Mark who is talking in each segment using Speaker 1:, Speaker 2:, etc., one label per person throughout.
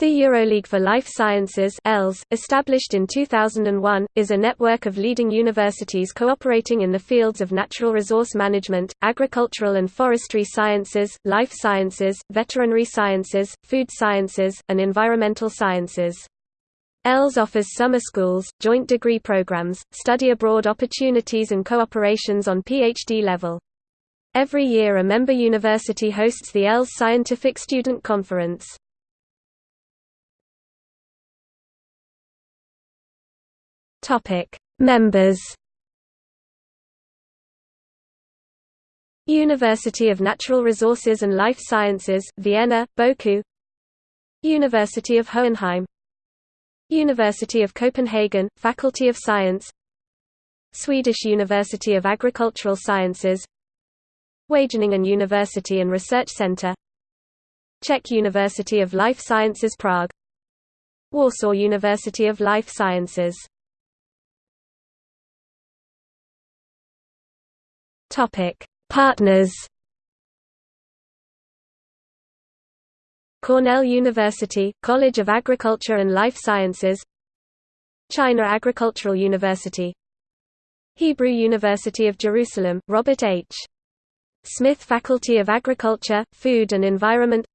Speaker 1: The EuroLeague for Life Sciences ELS, established in 2001, is a network of leading universities cooperating in the fields of natural resource management, agricultural and forestry sciences, life sciences, veterinary sciences, food sciences, and environmental sciences. ELS offers summer schools, joint degree programs, study abroad opportunities and cooperations on PhD level. Every year a member university hosts the ELS Scientific Student Conference. Topic: Members. University of Natural Resources and Life Sciences, Vienna, Boku. University of Hohenheim. University of Copenhagen, Faculty of Science. Swedish University of Agricultural Sciences. Wageningen University and Research Center. Czech University of Life Sciences Prague. Warsaw University of Life Sciences Topic: Partners. Cornell University, College of Agriculture and Life Sciences China Agricultural University Hebrew University of Jerusalem, Robert H. Smith Faculty of Agriculture, Food and Environment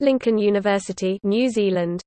Speaker 1: Lincoln University New Zealand